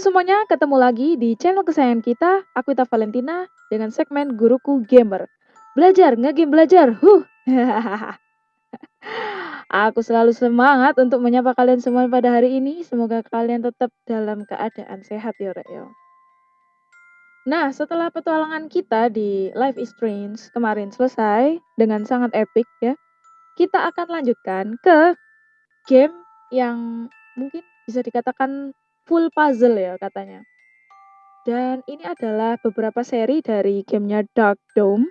semuanya, ketemu lagi di channel kesayangan kita, aku Ita Valentina dengan segmen Guruku Gamer. Belajar, nge-game belajar. Huh. aku selalu semangat untuk menyapa kalian semua pada hari ini. Semoga kalian tetap dalam keadaan sehat ya, Rek. ya. Nah, setelah petualangan kita di Life is Strange kemarin selesai dengan sangat epic ya, kita akan lanjutkan ke game yang mungkin bisa dikatakan full puzzle ya katanya. Dan ini adalah beberapa seri dari gamenya Dark Dome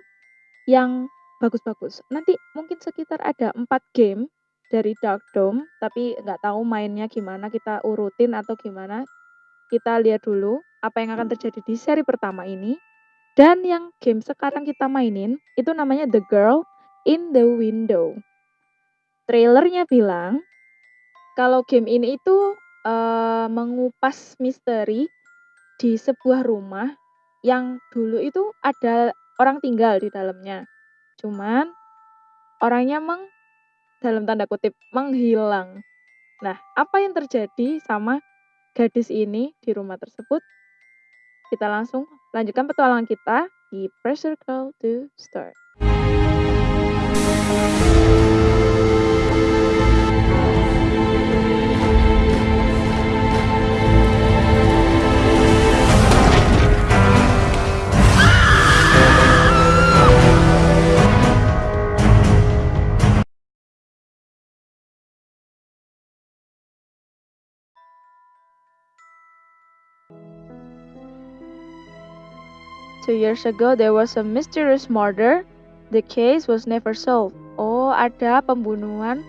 yang bagus-bagus. Nanti mungkin sekitar ada empat game dari Dark Dome, tapi nggak tahu mainnya gimana, kita urutin atau gimana. Kita lihat dulu apa yang akan terjadi di seri pertama ini. Dan yang game sekarang kita mainin itu namanya The Girl in the Window. Trailernya bilang kalau game ini itu uh, mengupas misteri di sebuah rumah yang dulu itu ada orang tinggal di dalamnya. Cuman orangnya meng dalam tanda kutip menghilang. Nah, apa yang terjadi sama gadis ini di rumah tersebut? Kita langsung lanjutkan petualangan kita di Pressure Call to Start. Two years ago, there was a mysterious murder. The case was never solved. Oh, ada pembunuhan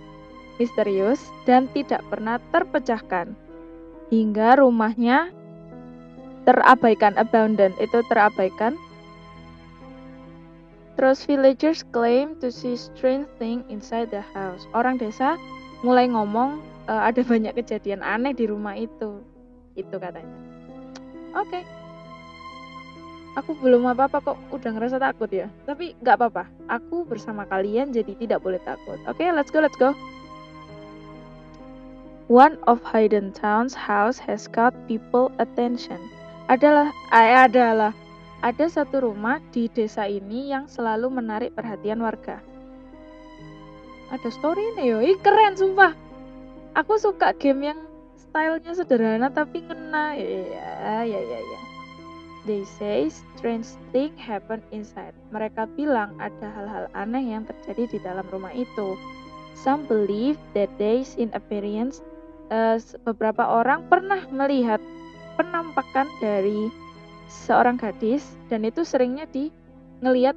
misterius dan tidak pernah terpecahkan. Hingga rumahnya terabaikan, abandoned, itu terabaikan. Terus villagers claim to see strange thing inside the house. Orang desa mulai ngomong uh, ada banyak kejadian aneh di rumah itu. Itu katanya. Oke. Okay aku belum apa-apa kok udah ngerasa takut ya. Tapi nggak apa-apa. Aku bersama kalian jadi tidak boleh takut. Oke, okay, let's go, let's go. One of Hayden Town's house has caught people attention. Adalah, eh, adalah ada satu rumah di desa ini yang selalu menarik perhatian warga. Ada story yo, Ih, keren sumpah. Aku suka game yang stylenya sederhana tapi ngena. Ya, ya, ya, ya. They say strange thing happen inside. Mereka bilang ada hal-hal aneh yang terjadi di dalam rumah itu. Some believe that they seen appearance. Uh, beberapa orang pernah melihat penampakan dari seorang gadis dan itu seringnya di ngelihat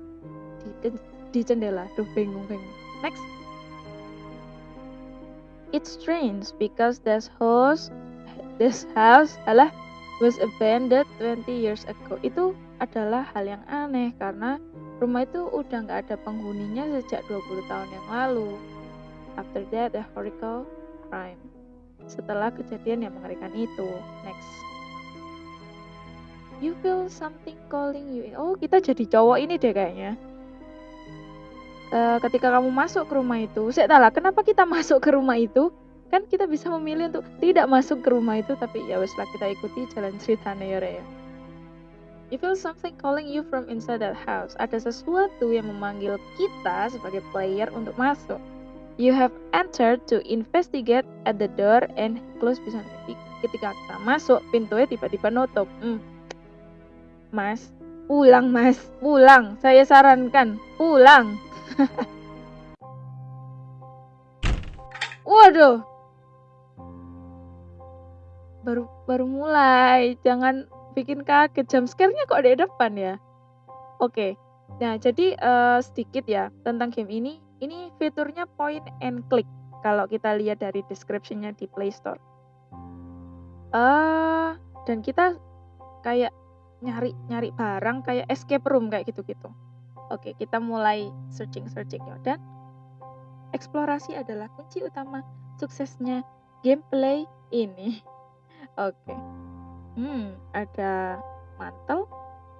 di, di jendela. Duh bingung bingung. Next. It's strange because this house this house adalah was abandoned 20 years ago itu adalah hal yang aneh karena rumah itu udah nggak ada penghuninya sejak 20 tahun yang lalu. After that, a horrible crime. Setelah kejadian yang mengerikan itu. Next. You feel something calling you. Oh, kita jadi cowok ini deh kayaknya. Uh, ketika kamu masuk ke rumah itu, saya tahu kenapa kita masuk ke rumah itu? Kan kita bisa memilih untuk tidak masuk ke rumah itu tapi ya weslah kita ikuti jalan ceritanya ya Raya You feel something calling you from inside that house. Ada sesuatu yang memanggil kita sebagai player untuk masuk. You have entered to investigate at the door and close bisa ketika kita masuk pintunya tiba-tiba nutup. Hmm. Mas, pulang mas, pulang. Saya sarankan pulang. Waduh, baru baru mulai. Jangan bikin kaget. Jam scare-nya kok di depan ya? Oke. Nah jadi uh, sedikit ya tentang game ini. Ini fiturnya point and click. Kalau kita lihat dari description-nya di Play Store. Uh, dan kita kayak nyari nyari barang kayak escape room kayak gitu-gitu. Oke kita mulai searching searching ya. Dan eksplorasi adalah kunci utama suksesnya gameplay ini Oke. Hmm, ada mantel,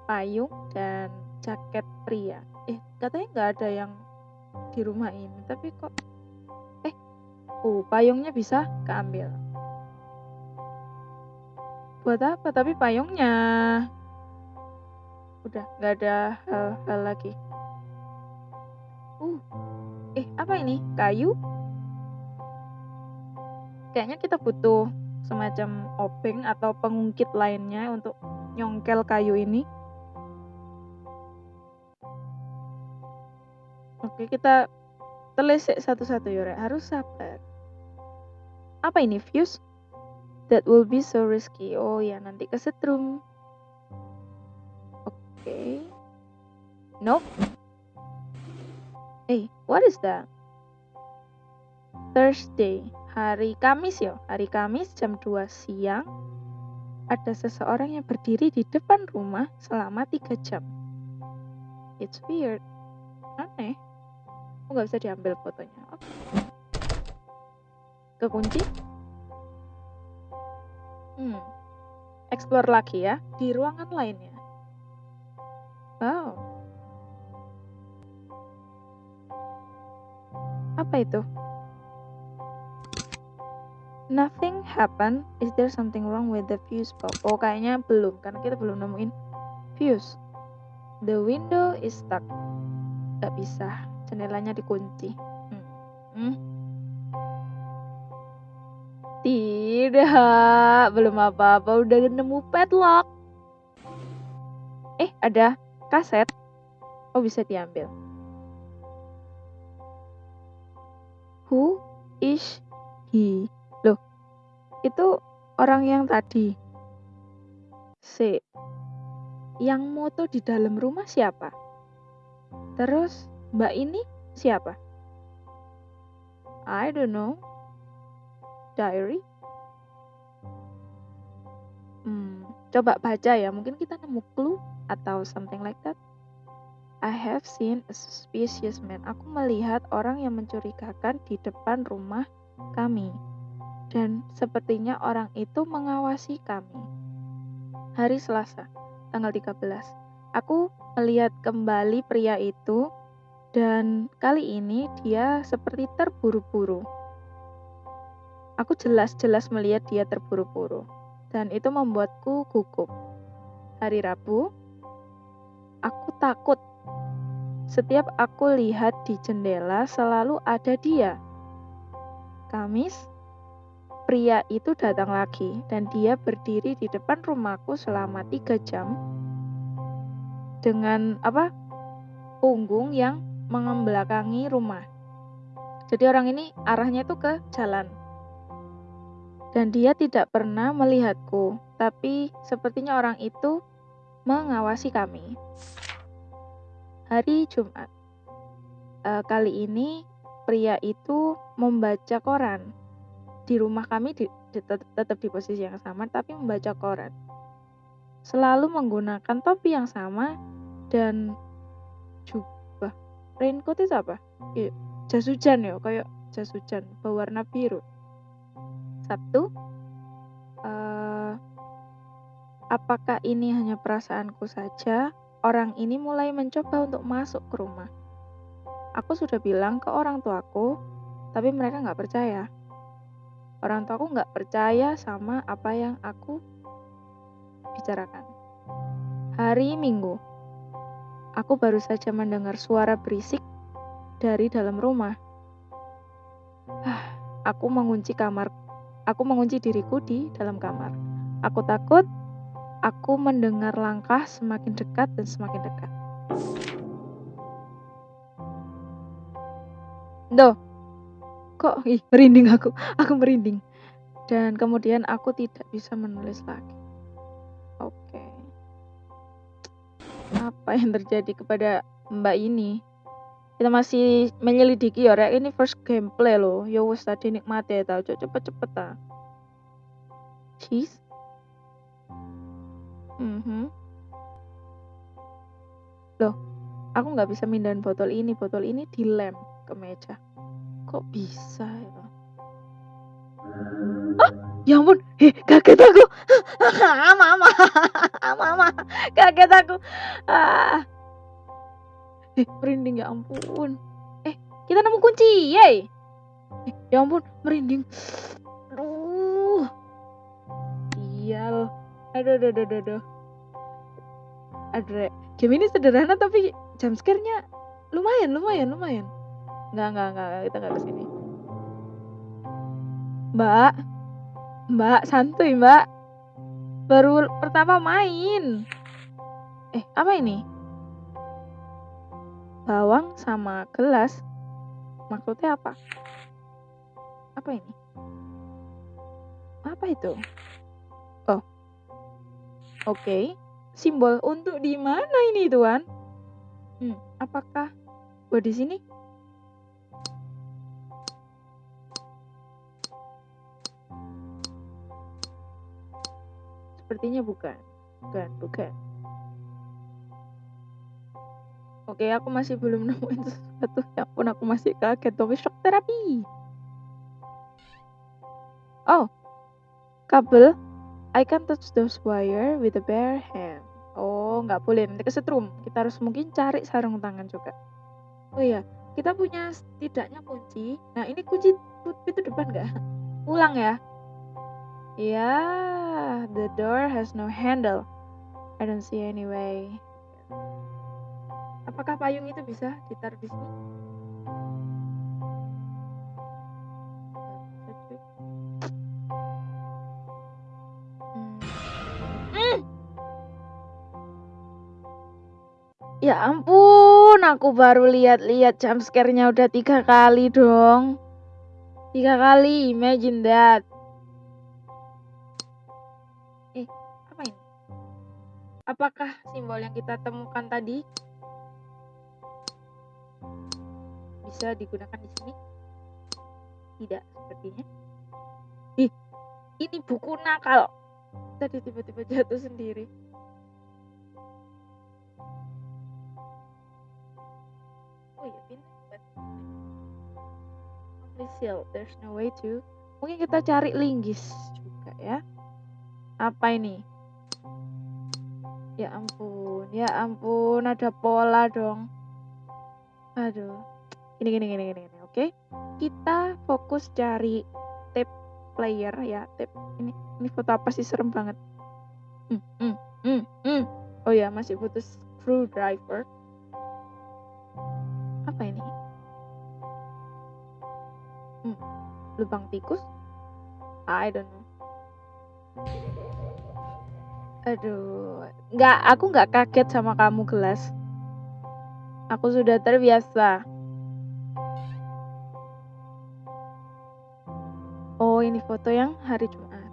payung, dan jaket pria. Eh, katanya nggak ada yang di rumah ini, tapi kok eh, oh, payungnya bisa keambil. Buat apa? Tapi payungnya. Udah, nggak ada hal-hal lagi. Uh. Eh, apa ini? Kayu? Kayaknya kita butuh semacam obeng atau pengungkit lainnya untuk nyongkel kayu ini. Oke, kita telisik satu-satu ya, Harus sabar. Apa ini? Fuse? That will be so risky. Oh ya, nanti kesetrum. Oke. Nope. Hey, what is that? Thursday, hari Kamis ya. Hari Kamis jam 2 siang. Ada seseorang yang berdiri di depan rumah selama 3 jam. It's weird. Aneh. Kok nggak bisa diambil fotonya? Okay. Kekunci? Hmm. Explore lagi ya di ruangan lainnya. Wow. Apa itu? Nothing happen. Is there something wrong with the fuse box? Oh, kayaknya belum karena kita belum nemuin fuse. The window is stuck. Gak bisa. Jendelanya dikunci. Hmm. Hmm. Tidak, belum apa-apa, udah nemu padlock. Eh, ada kaset. Oh, bisa diambil. Who is he? Itu orang yang tadi. C. Yang moto di dalam rumah siapa? Terus, mbak ini siapa? I don't know diary? Hmm, coba baca ya, mungkin kita nemu clue atau something like that. I have seen a suspicious man. Aku melihat orang yang mencurigakan di depan rumah kami. Dan sepertinya orang itu mengawasi kami. Hari Selasa, tanggal 13. Aku melihat kembali pria itu dan kali ini dia seperti terburu-buru. Aku jelas-jelas melihat dia terburu-buru, dan itu membuatku gugup. Hari Rabu, aku takut. Setiap aku lihat di jendela selalu ada dia. Kamis, pria itu datang lagi dan dia berdiri di depan rumahku selama tiga jam dengan apa punggung yang mengembelakangi rumah. Jadi orang ini arahnya itu ke jalan dan dia tidak pernah melihatku, tapi sepertinya orang itu mengawasi kami. Hari Jumat, e, kali ini pria itu membaca koran di rumah kami di, di, tetap di posisi yang sama, tapi membaca koran. Selalu menggunakan topi yang sama dan jubah. Raincoat itu apa? Ya, jas hujan ya, kayak jas hujan berwarna biru Sabtu, uh, apakah ini hanya perasaanku saja? Orang ini mulai mencoba untuk masuk ke rumah. Aku sudah bilang ke orang tuaku, tapi mereka nggak percaya. Orang tuaku nggak percaya sama apa yang aku bicarakan. Hari Minggu, aku baru saja mendengar suara berisik dari dalam rumah. Ah, aku mengunci kamar Aku mengunci diriku di dalam kamar. Aku takut, aku mendengar langkah semakin dekat dan semakin dekat. Doh, kok ih, merinding aku, aku merinding. Dan kemudian aku tidak bisa menulis lagi. Oke. Apa yang terjadi kepada mbak ini? kita masih menyelidiki ya rek ini first gameplay loh ya wes tadi nikmati ya tau cepet-cepet ta cheese mm -hmm. loh aku nggak bisa mindahin botol ini botol ini dilem ke meja kok bisa ya ah ya ampun eh, kaget aku mama mama kaget aku ah Eh, merinding ya ampun. Eh, kita nemu kunci. Yeay. Eh, ya ampun, merinding. Aduh. Sial. Aduh aduh aduh aduh aduh. Aduh, game ini sederhana tapi jump scare-nya lumayan lumayan lumayan. Enggak enggak enggak, kita enggak ke sini. Mbak. Mbak, santuy, Mbak. Baru pertama main. Eh, apa ini? Bawang sama gelas. Maksudnya apa? Apa ini? Apa itu? Oh. Oke. Simbol untuk di mana ini, Tuan? Hmm, apakah oh di sini? Sepertinya bukan. Bukan, bukan. Oke, aku masih belum nemuin sesuatu. Ya pun aku masih kaget. Tapi shock terapi. Oh, kabel. I can touch those wire with a bare hand. Oh, nggak boleh. Nanti kesetrum. Kita harus mungkin cari sarung tangan juga. Oh iya, kita punya setidaknya kunci. Nah, ini kunci pintu depan nggak? Ulang ya. Yeah, the door has no handle. I don't see any way. Apakah payung itu bisa ditaruh di sini? Hmm. Ya ampun, aku baru lihat-lihat jump scare-nya udah tiga kali dong. Tiga kali, imagine that. Apakah simbol yang kita temukan tadi bisa digunakan di sini? Tidak, sepertinya. Ih, ini buku nakal. Tadi tiba-tiba jatuh sendiri. Oh pintar. Seal, there's no way to. Mungkin kita cari linggis juga ya. Apa ini? Ya ampun, ya ampun, ada pola dong. Aduh gini gini gini gini, gini. oke kita fokus cari tape player ya tape ini ini foto apa sih serem banget hmm, hmm, hmm, hmm. oh ya masih butuh screwdriver apa ini hmm, lubang tikus I don't know aduh nggak aku nggak kaget sama kamu gelas aku sudah terbiasa ini foto yang hari Jumat.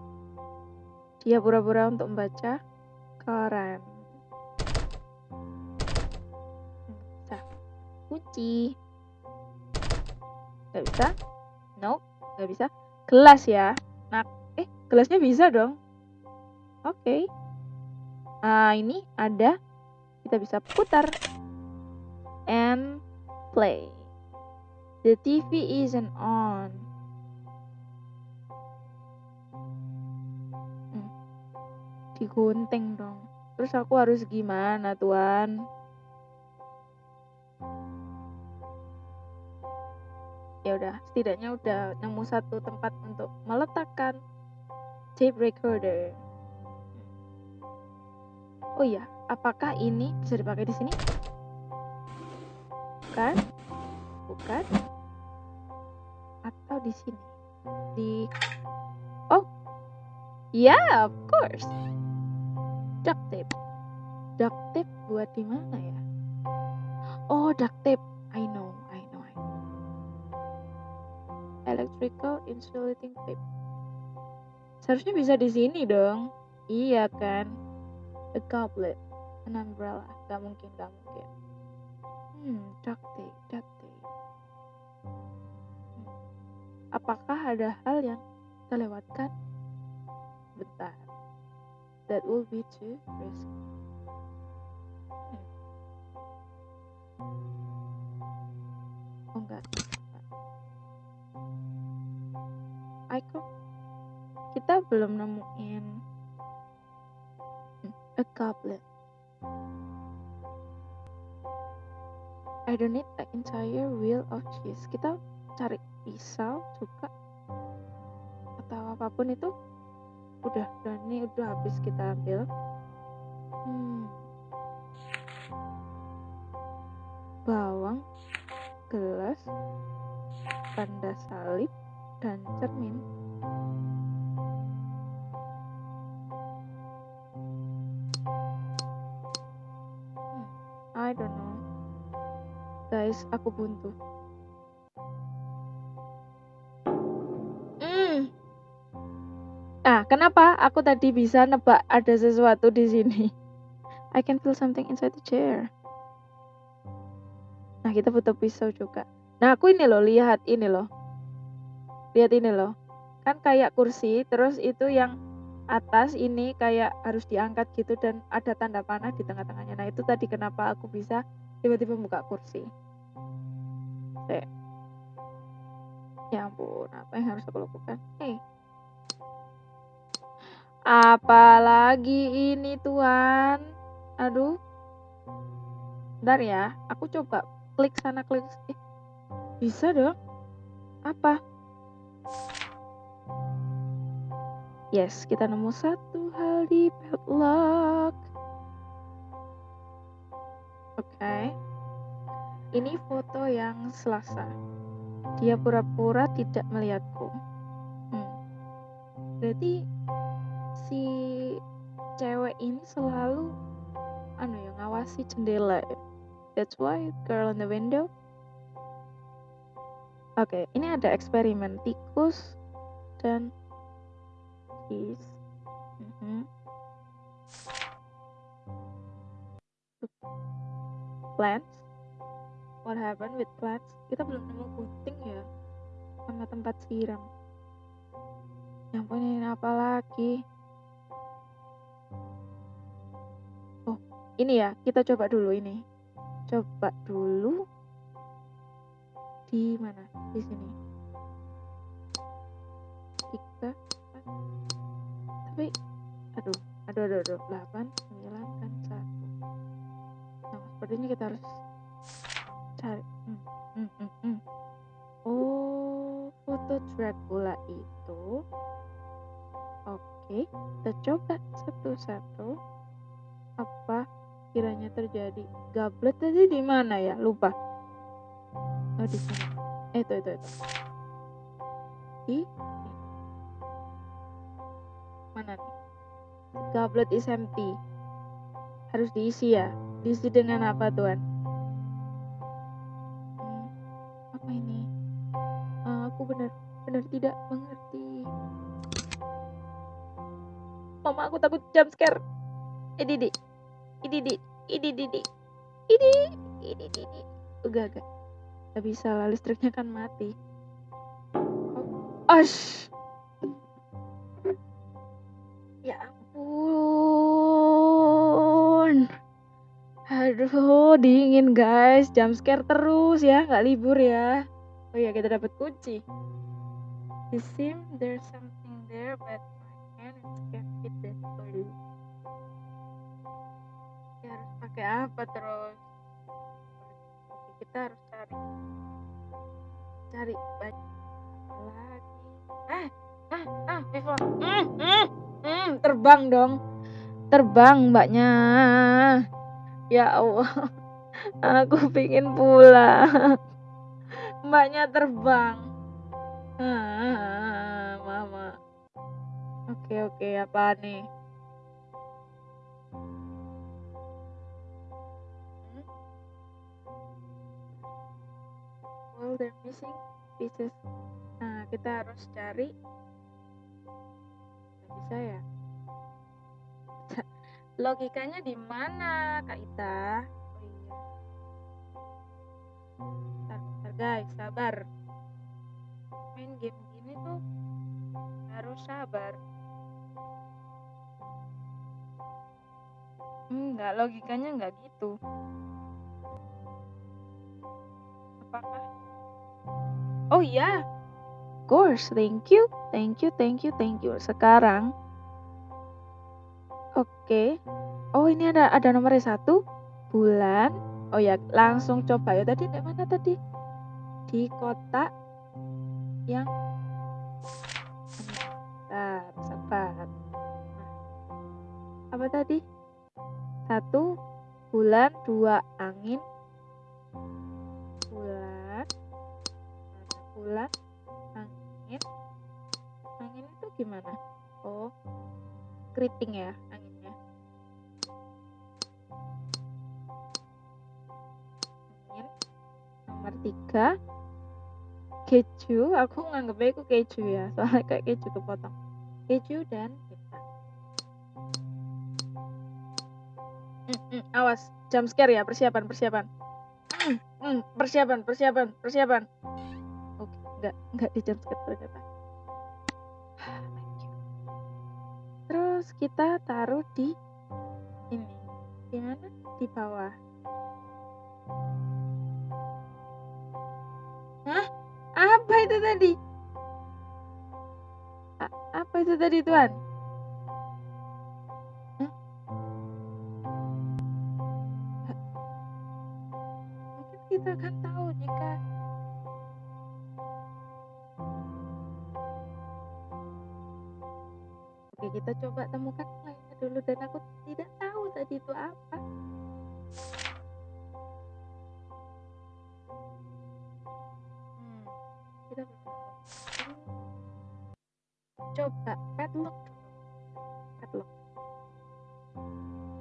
Dia pura-pura untuk membaca koran. Bisa. Kunci. Gak bisa? Nope, gak bisa. Gelas ya. Nah, eh, gelasnya bisa dong. Oke. Okay. Nah, ini ada. Kita bisa putar. And play. The TV isn't on. digunting dong. Terus aku harus gimana, Tuan? Ya udah, setidaknya udah nemu satu tempat untuk meletakkan tape recorder. Oh iya, apakah ini bisa dipakai di sini? Bukan? Bukan? Atau di sini? Di Oh. Yeah, of course duct tape duct tape buat di mana ya oh duct tape I know I know I know electrical insulating tape seharusnya bisa di sini dong iya kan a goblet an umbrella. Gak mungkin gak mungkin. Hmm duct tape duct tape. Hmm. apakah ada hal yang terlewatkan? Bentar. That will be too risky. Oh enggak. Icon kita belum nemuin a goblet. I don't need the entire wheel of cheese. Kita cari pisau juga atau apa pun itu udah udah ini udah habis kita ambil hmm. bawang gelas tanda salib dan cermin guys aku buntu Nah, kenapa aku tadi bisa nebak ada sesuatu di sini? I can feel something inside the chair. Nah, kita butuh pisau juga. Nah, aku ini loh, lihat ini loh. Lihat ini loh. Kan kayak kursi, terus itu yang atas ini kayak harus diangkat gitu dan ada tanda panah di tengah-tengahnya. Nah, itu tadi kenapa aku bisa tiba-tiba buka kursi. Oke. Ya ampun, apa yang harus aku lakukan? Hey, Apalagi ini Tuhan. Aduh. Bentar ya, aku coba klik sana klik sini. Bisa dong. Apa? Yes, kita nemu satu hal di padlock. Oke. Okay. Ini foto yang selasa. Dia pura-pura tidak melihatku. Hmm. Berarti si cewek ini selalu anu ya ngawasi jendela ya. That's why girl on the window. Oke, okay, ini ada eksperimen tikus dan cheese. Mm -hmm. Plants. What happened with plants? Kita belum nemu gunting ya sama tempat siram. Yang punya apa lagi? ini ya kita coba dulu ini. Coba dulu. Di mana? Di sini. Tiga tapi aduh aduh aduh aduh. Delapan sembilan kan satu. Nah sepertinya kita harus cari hmm, hmm, hmm, hmm. oh foto Dracula itu oke kita coba satu-satu apa kiranya terjadi. Gablet tadi di mana ya? Lupa. Oh di sini. Eh, itu itu itu. Di mana nih? Goblet is empty. Harus diisi ya. Diisi dengan apa tuan? Benar benar tidak mengerti. Mama aku takut jump scare. Eh Didi, ini ini ini ini enggak enggak. Nggak bisa lah listriknya kan mati. Oh. Ash. ya ampun. Aduh dingin guys. Jam scare terus ya nggak libur ya. Oh ya kita dapat kunci it seems there's something there but my hand can't fit that for pakai apa terus? Oke, kita harus cari. Cari banyak lagi. Ah ah ah before mm, mm, mm, terbang dong. Terbang mbaknya. Ya Allah aku pingin pulang. Mbaknya terbang mama oke oke apa nih? All the missing pieces. Nah kita harus cari. Nggak bisa ya? Logikanya di mana kak Ita? Oh iya. Bentar guys sabar main game gini tuh harus sabar enggak logikanya enggak gitu apakah Oh iya, of course, thank you, thank you, thank you, thank you. Sekarang, oke, okay. oh ini ada ada nomornya satu, bulan. Oh ya, langsung coba ya. Tadi di mana tadi? Di kota yang Sabar, sabar. apa tadi? Satu bulan, dua angin, bulan, bulan, angin, angin itu gimana? Oh, keriting ya anginnya. Angin. Nomor tiga, keju. Aku nganggepnya itu keju ya, soalnya kayak keju kepotong. Keju dan bintang. Mm, awas, jam scare ya, persiapan, persiapan. Mm, mm, persiapan, persiapan, persiapan. Oke, enggak, enggak di jam scare ternyata. Terus kita taruh di ini. Di mana? Di bawah. Itu tadi? A- apa itu tadi, Tuan? Hah? Mungkin kita akan tahu jika Oke, kita coba temukan lainnya dulu dan aku tidak tahu tadi itu apa. Coba padlock. Padlock.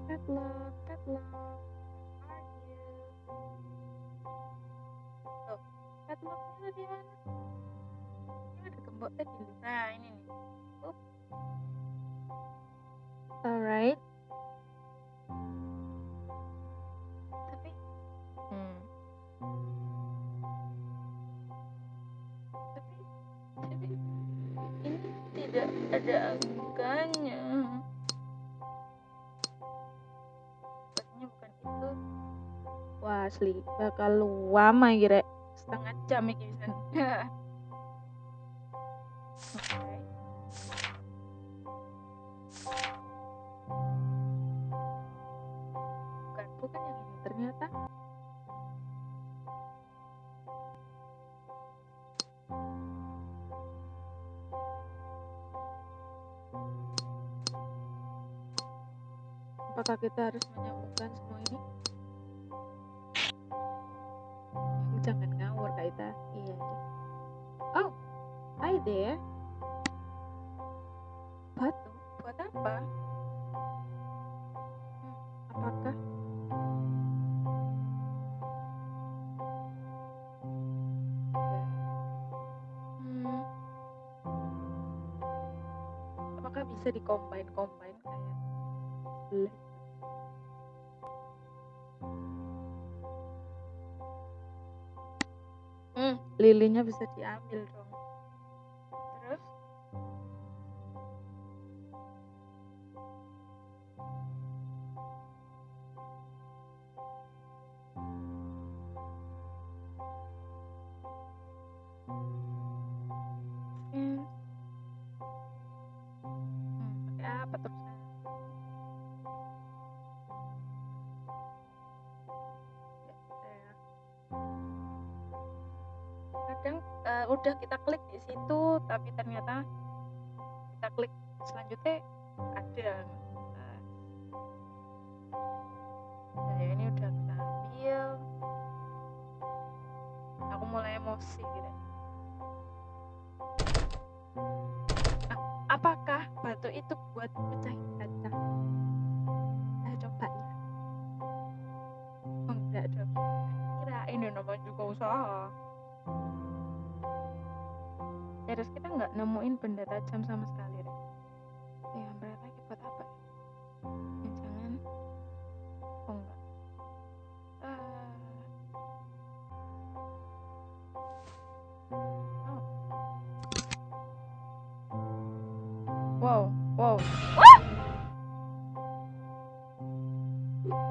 Padlock, padlock. Tuh, padlocknya di mana? Ini ada gembok tadi. Nah, ini nih. Up. Alright. Angkanya. Sepertinya bukan itu. Wah, asli bakal lama kira setengah jam pisan. Oke. Bukan, bukan yang ini ternyata. Apakah kita harus menyambungkan semua ini? Jangan ngawur Kak Ita. Iya. iya. Oh, hi there. Batu, buat apa? Hmm, apakah? Hmm, apakah bisa dikombin-kombin kayak lilinnya bisa diambil dong. Klik selanjutnya ada. Nah, nah, ini udah kita ambil. Aku mulai emosi gitu. Ah, apakah batu itu buat pecahin kaca? Saya coba ya. Oh, enggak dong. Kirain ya namanya juga usaha. Terus kita nggak nemuin benda tajam sama sekali, apa? Ya, jangan. Oh, enggak. Ah. Oh. Wow, wow.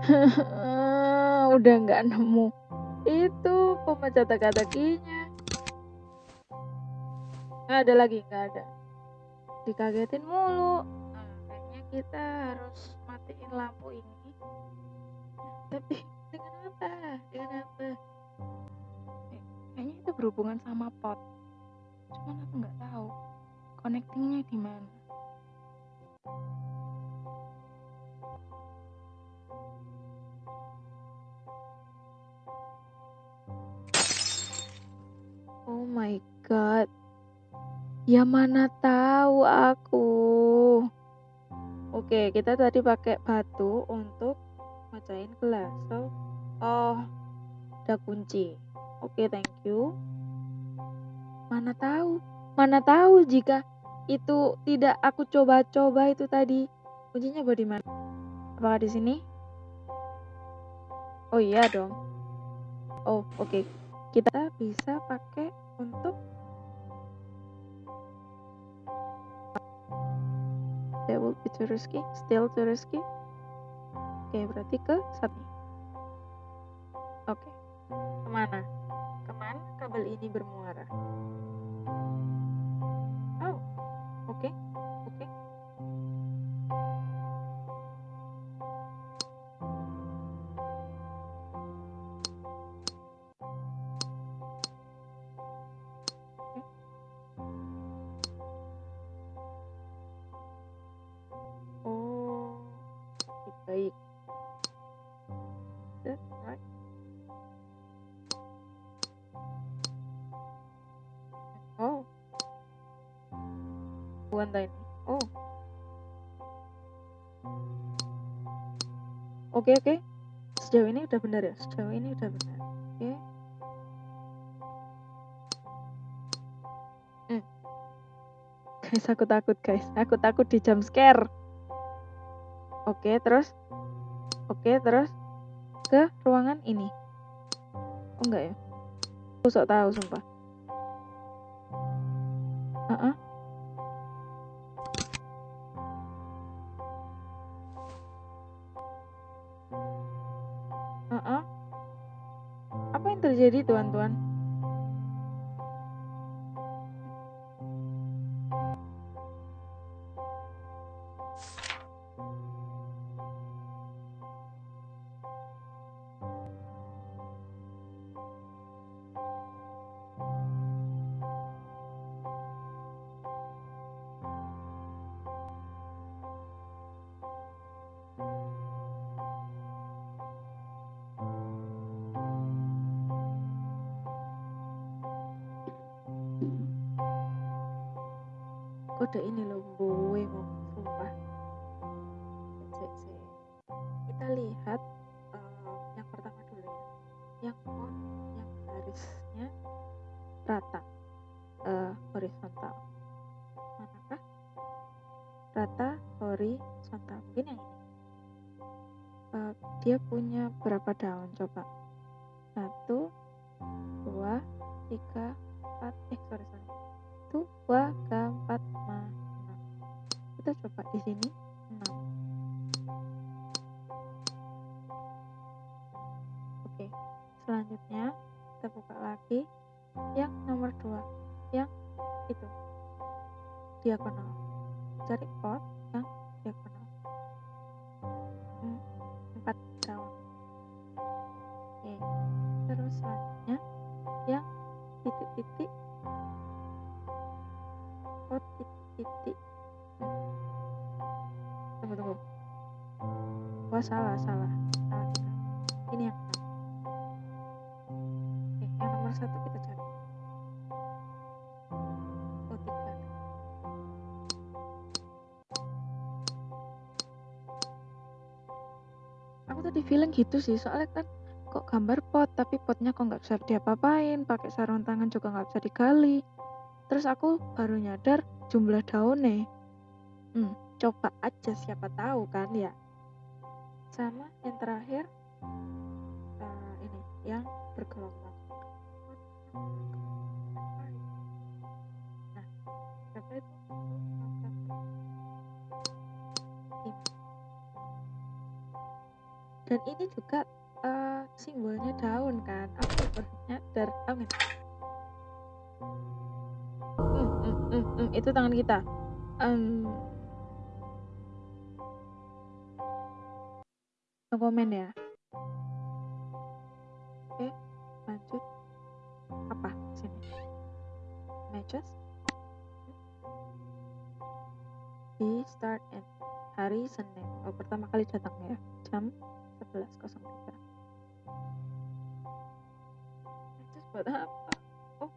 Udah nggak nemu. Itu pemecah teka-tekinya. Ada lagi, nggak ada. Dikagetin mulu kita harus matiin lampu ini. Tapi dengan apa? Dengan apa? Eh, kayaknya itu berhubungan sama pot. Cuman aku nggak tahu connectingnya di mana. Oh my god. Ya mana tahu aku. Oke, kita tadi pakai batu untuk mecahin gelas. So, oh, ada kunci. Oke, thank you. Mana tahu? Mana tahu jika itu tidak aku coba-coba itu tadi. Kuncinya di mana? Apakah di sini? Oh iya dong. Oh, oke. Okay. Kita bisa pakai untuk That will be to still too risky. Oke, okay, berarti ke satu. Oke. Okay. Ke mana? Ke mana kabel ini bermuara? Bukan ini. Oh. Oke, oke. Sejauh ini udah benar ya? Sejauh ini udah benar. Oke. Hmm. Guys, aku takut, guys. Aku takut di jump scare. Oke, terus. Oke, terus ke ruangan ini. Oh enggak ya? Aku sok tahu sumpah. Tuan-tuan? Selanjutnya kita buka lagi yang nomor dua yang itu diagonal. Cari pot yang diagonal. Hmm, empat daun oke terus selanjutnya yang titik-titik. Oh titik tunggu tunggu. Wah salah salah salah nomor satu kita cari oh tiga aku tadi feeling gitu sih soalnya kan kok gambar pot tapi potnya kok nggak bisa diapa-apain pakai sarung tangan juga nggak bisa digali Terus aku baru nyadar jumlah daunnya. Hmm, coba aja siapa tahu kan ya. Sama yang terakhir uh, ini yang bergelombang. Dan ini juga uh, simbolnya daun kan. Aku baru nyadar. Amin hmm, hmm, itu tangan kita um, komen ya matches di start and hari Senin oh pertama kali datang ya jam 11.03 matches buat apa Oh.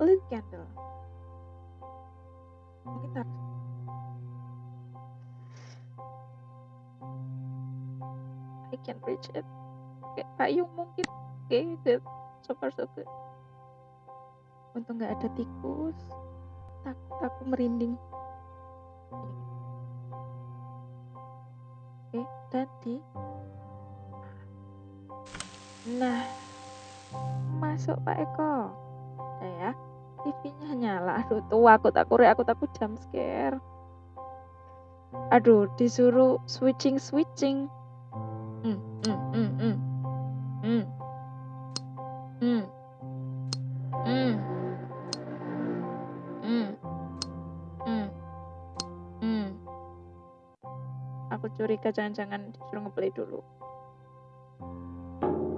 Lit candle. Mungkin taruh I can reach it. Oke, payung mungkin. Oke, good. So far so good. Untung nggak ada tikus. Takut aku merinding. Oke, tadi. Nah, masuk Pak Eko. Udah ya. TV-nya nyala. Aduh, tuh aku takut, aku takut jump scare. Aduh, disuruh switching switching. Hmm, hmm, hmm, hmm. Hmm. Hmm. Curiga jangan-jangan disuruh ngeplay dulu.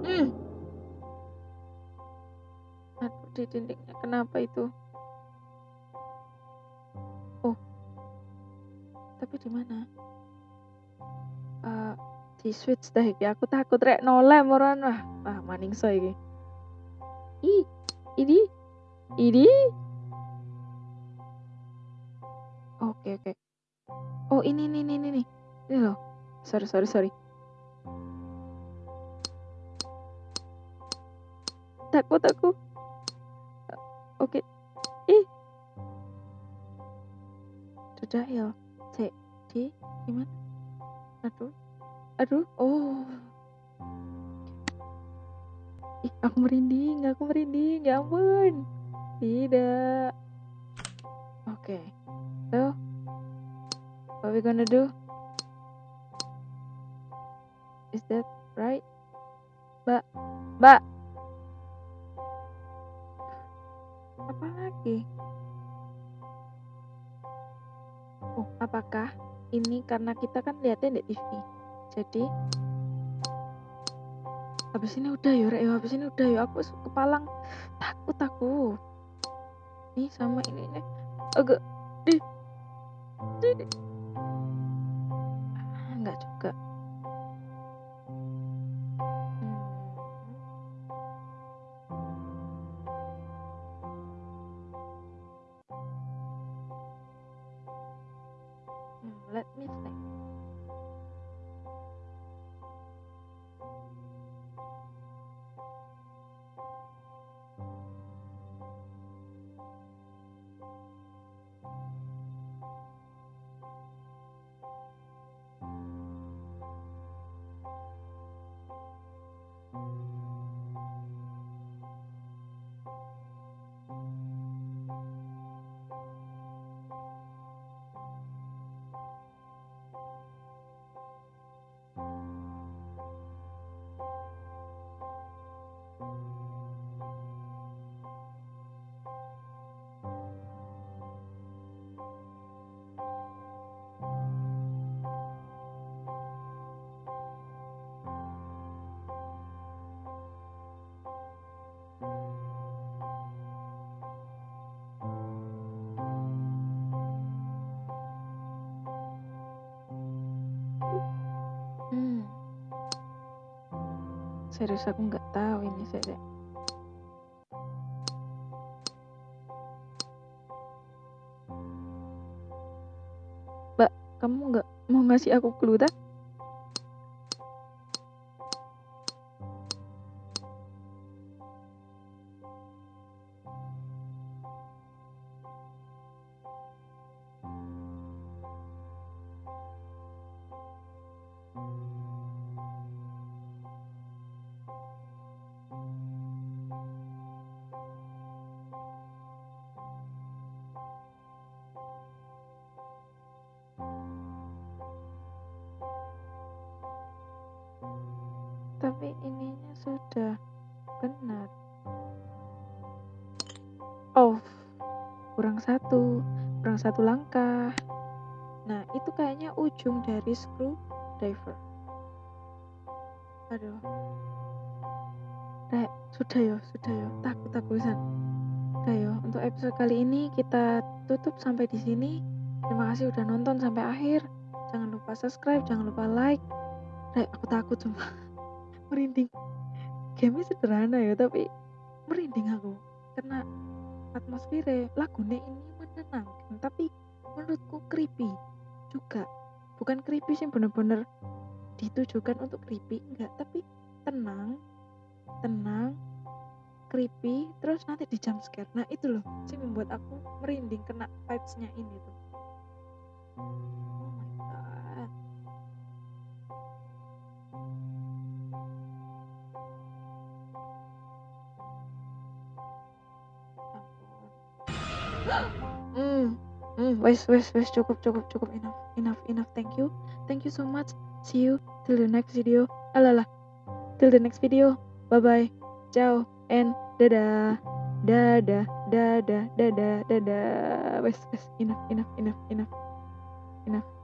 Hmm. Aduh, di dindingnya kenapa itu? Oh. Tapi di mana? Uh, di switch dah iki. Aku takut rek noleh moran wah. Maningso iki. Ih, ini ini Sorry, sorry, sorry. Takut aku. Oke. Ih. Sudah ya. Cek di gimana? Aduh. Aduh. Oh. Ih, aku merinding, aku merinding. Ya ampun. Tidak. Oke. So, what we gonna do? Is that right? Mbak, Mbak. Apa lagi? Oh, apakah ini karena kita kan lihatnya di TV? Jadi habis ini udah yuk, Rek, habis ini udah yuk. Aku kepalang takut aku. Nih sama ini nih. Agak di di ah, enggak juga. Serius aku nggak tahu ini saya. Mbak, kamu nggak mau ngasih aku clue tak? Satu langkah. Nah, itu kayaknya ujung dari screwdriver. Aduh. Rek, sudah yo, sudah yo. Takut aku bisa. Udah yo, untuk episode kali ini kita tutup sampai di sini. Terima kasih udah nonton sampai akhir. Jangan lupa subscribe, jangan lupa like. Rek, aku takut sumpah. Merinding. Game sederhana ya, tapi merinding aku karena atmosfernya lagunya ini menenangkan tapi menurutku creepy juga. Bukan creepy sih bener-bener ditujukan untuk creepy enggak. Tapi tenang tenang creepy terus nanti di jump scare. Nah itu loh sih membuat aku merinding kena vibesnya ini tuh. Oh hmm wes wes wes cukup cukup cukup. Enough enough enough. Thank you. Thank you so much. See you till the next video. Alalah. Till the next video. Bye bye ciao and dadah. Dadah dadah dadah dadah. Wes wes. Enough enough enough enough. Enough